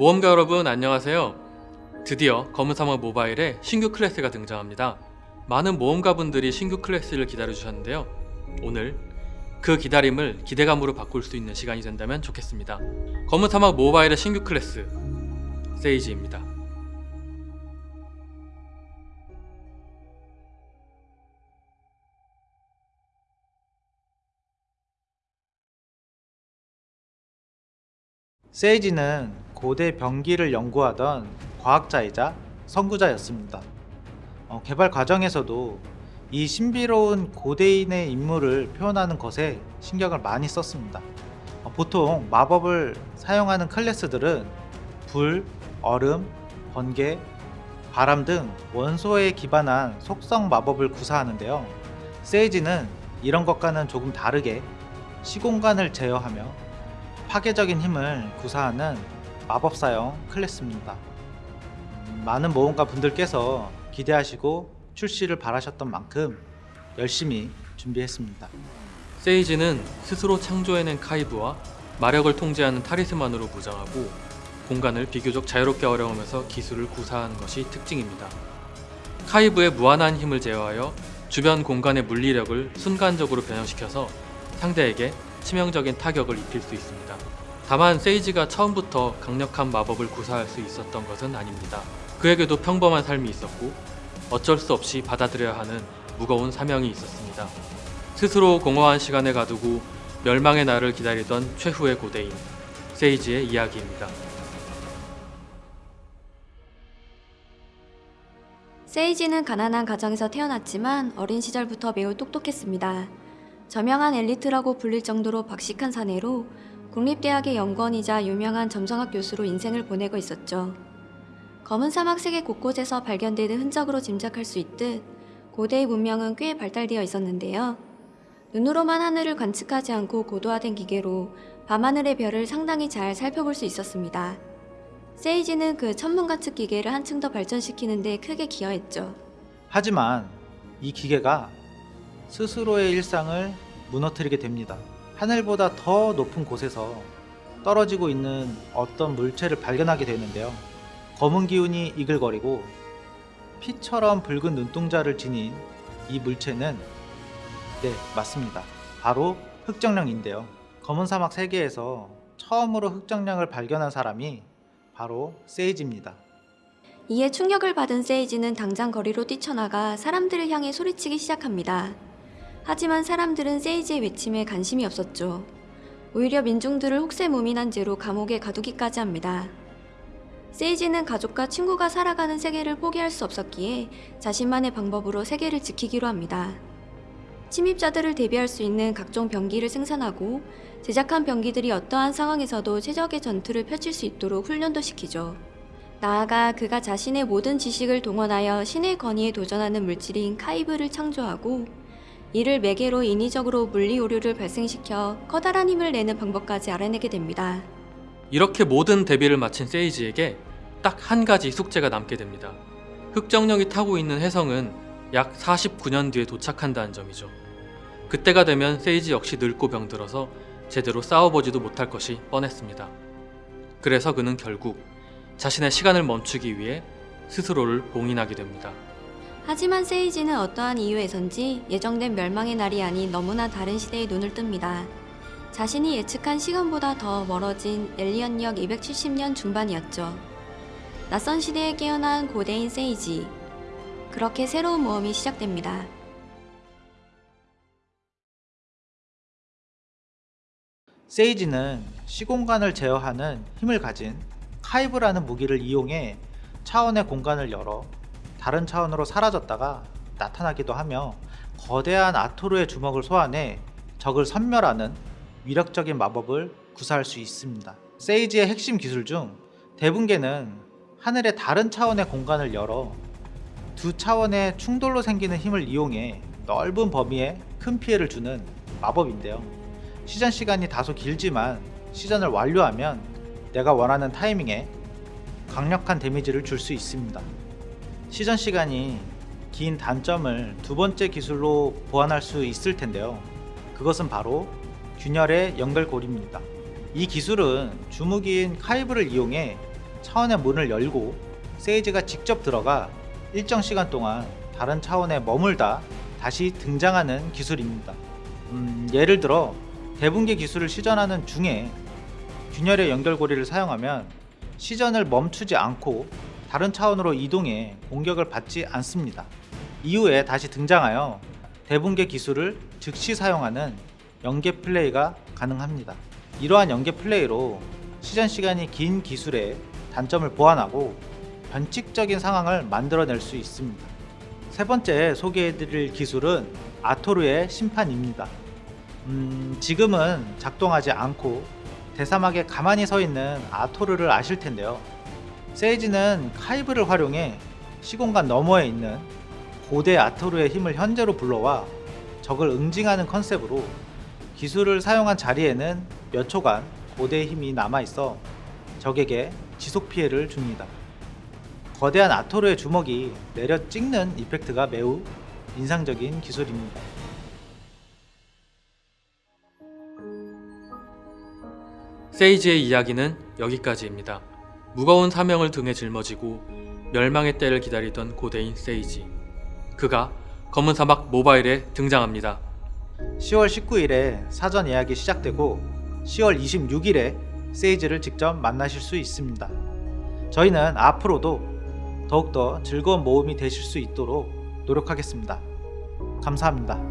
모험가 여러분 안녕하세요. 드디어 검은 사막 모바일에 신규 클래스가 등장합니다. 많은 모험가분들이 신규 클래스를 기다려주셨는데요. 오늘 그 기다림을 기대감으로 바꿀 수 있는 시간이 된다면 좋겠습니다. 검은 사막 모바일의 신규 클래스 세이지입니다. 세이지는 고대 병기를 연구하던 과학자이자 선구자였습니다. 어, 개발 과정에서도 이 신비로운 고대인의 인물을 표현하는 것에 신경을 많이 썼습니다. 어, 보통 마법을 사용하는 클래스들은 불, 얼음, 번개, 바람 등 원소에 기반한 속성 마법을 구사하는데요. 세이지는 이런 것과는 조금 다르게 시공간을 제어하며 파괴적인 힘을 구사하는 마법사용 클래스입니다. 음, 많은 모험가 분들께서 기대하시고 출시를 바라셨던 만큼 열심히 준비했습니다. 세이지는 스스로 창조해낸 카이브와 마력을 통제하는 타리스만으로 무장하고 공간을 비교적 자유롭게 활용하면서 기술을 구사하는 것이 특징입니다. 카이브의 무한한 힘을 제어하여 주변 공간의 물리력을 순간적으로 변형시켜서 상대에게 치명적인 타격을 입힐 수 있습니다. 다만 세이지가 처음부터 강력한 마법을 구사할 수 있었던 것은 아닙니다. 그에게도 평범한 삶이 있었고 어쩔 수 없이 받아들여야 하는 무거운 사명이 있었습니다. 스스로 공허한 시간을 가두고 멸망의 날을 기다리던 최후의 고대인 세이지의 이야기입니다. 세이지는 가난한 가정에서 태어났지만 어린 시절부터 매우 똑똑했습니다. 저명한 엘리트라고 불릴 정도로 박식한 사내로 국립대학의 연구원이자 유명한 점성학 교수로 인생을 보내고 있었죠. 검은 사막 세계 곳곳에서 발견되는 흔적으로 짐작할 수 있듯 고대의 문명은 꽤 발달되어 있었는데요. 눈으로만 하늘을 관측하지 않고 고도화된 기계로 밤하늘의 별을 상당히 잘 살펴볼 수 있었습니다. 세이지는 그 천문 관측 기계를 한층 더 발전시키는 데 크게 기여했죠. 하지만 이 기계가 스스로의 일상을 무너뜨리게 됩니다. 하늘보다 더 높은 곳에서 떨어지고 있는 어떤 물체를 발견하게 되는데요. 검은 기운이 이글거리고 피처럼 붉은 눈동자를 지닌 이 물체는 네 맞습니다. 바로 흑정령인데요. 검은 사막 세계에서 처음으로 흑정령을 발견한 사람이 바로 세이지입니다. 이에 충격을 받은 세이지는 당장 거리로 뛰쳐나가 사람들을 향해 소리치기 시작합니다. 하지만 사람들은 세이지의 외침에 관심이 없었죠. 오히려 민중들을 혹세무민한 죄로 감옥에 가두기까지 합니다. 세이지는 가족과 친구가 살아가는 세계를 포기할 수 없었기에 자신만의 방법으로 세계를 지키기로 합니다. 침입자들을 대비할 수 있는 각종 병기를 생산하고 제작한 병기들이 어떠한 상황에서도 최적의 전투를 펼칠 수 있도록 훈련도 시키죠. 나아가 그가 자신의 모든 지식을 동원하여 신의 권위에 도전하는 물질인 카이브를 창조하고 이를 매개로 인위적으로 물리 오류를 발생시켜 커다란 힘을 내는 방법까지 알아내게 됩니다. 이렇게 모든 대비를 마친 세이지에게 딱 한 가지 숙제가 남게 됩니다. 흑정령이 타고 있는 해성은 약 49년 뒤에 도착한다는 점이죠. 그때가 되면 세이지 역시 늙고 병들어서 제대로 싸워보지도 못할 것이 뻔했습니다. 그래서 그는 결국 자신의 시간을 멈추기 위해 스스로를 봉인하게 됩니다. 하지만 세이지는 어떠한 이유에선지 예정된 멸망의 날이 아닌 너무나 다른 시대에 눈을 뜹니다. 자신이 예측한 시간보다 더 멀어진 엘리언역 270년 중반이었죠. 낯선 시대에 깨어난 고대인 세이지. 그렇게 새로운 모험이 시작됩니다. 세이지는 시공간을 제어하는 힘을 가진 카이브라는 무기를 이용해 차원의 공간을 열어 다른 차원으로 사라졌다가 나타나기도 하며 거대한 아토르의 주먹을 소환해 적을 섬멸하는 위력적인 마법을 구사할 수 있습니다. 세이지의 핵심 기술 중 대분계는 하늘의 다른 차원의 공간을 열어 두 차원의 충돌로 생기는 힘을 이용해 넓은 범위에 큰 피해를 주는 마법인데요. 시전 시간이 다소 길지만 시전을 완료하면 내가 원하는 타이밍에 강력한 데미지를 줄 수 있습니다. 시전 시간이 긴 단점을 두 번째 기술로 보완할 수 있을 텐데요. 그것은 바로 균열의 연결고리입니다. 이 기술은 주무기인 카이브를 이용해 차원의 문을 열고 세이지가 직접 들어가 일정 시간 동안 다른 차원에 머물다 다시 등장하는 기술입니다. 음, 예를 들어 대분계 기술을 시전하는 중에 균열의 연결고리를 사용하면 시전을 멈추지 않고 다른 차원으로 이동해 공격을 받지 않습니다. 이후에 다시 등장하여 대분계 기술을 즉시 사용하는 연계 플레이가 가능합니다. 이러한 연계 플레이로 시전 시간이 긴 기술의 단점을 보완하고 변칙적인 상황을 만들어낼 수 있습니다. 세 번째 소개해드릴 기술은 아토르의 심판입니다. 음, 지금은 작동하지 않고 대사막에 가만히 서 있는 아토르를 아실 텐데요. 세이지는 카이브를 활용해 시공간 너머에 있는 고대 아토르의 힘을 현재로 불러와 적을 응징하는 컨셉으로 기술을 사용한 자리에는 몇 초간 고대의 힘이 남아있어 적에게 지속 피해를 줍니다. 거대한 아토르의 주먹이 내려 찍는 이펙트가 매우 인상적인 기술입니다. 세이지의 이야기는 여기까지입니다. 무거운 사명을 등에 짊어지고 멸망의 때를 기다리던 고대인 세이지. 그가 검은 사막 모바일에 등장합니다. 10월 19일에 사전 예약이 시작되고 10월 26일에 세이즈를 직접 만나실 수 있습니다. 저희는 앞으로도 더욱더 즐거운 모험이 되실 수 있도록 노력하겠습니다. 감사합니다.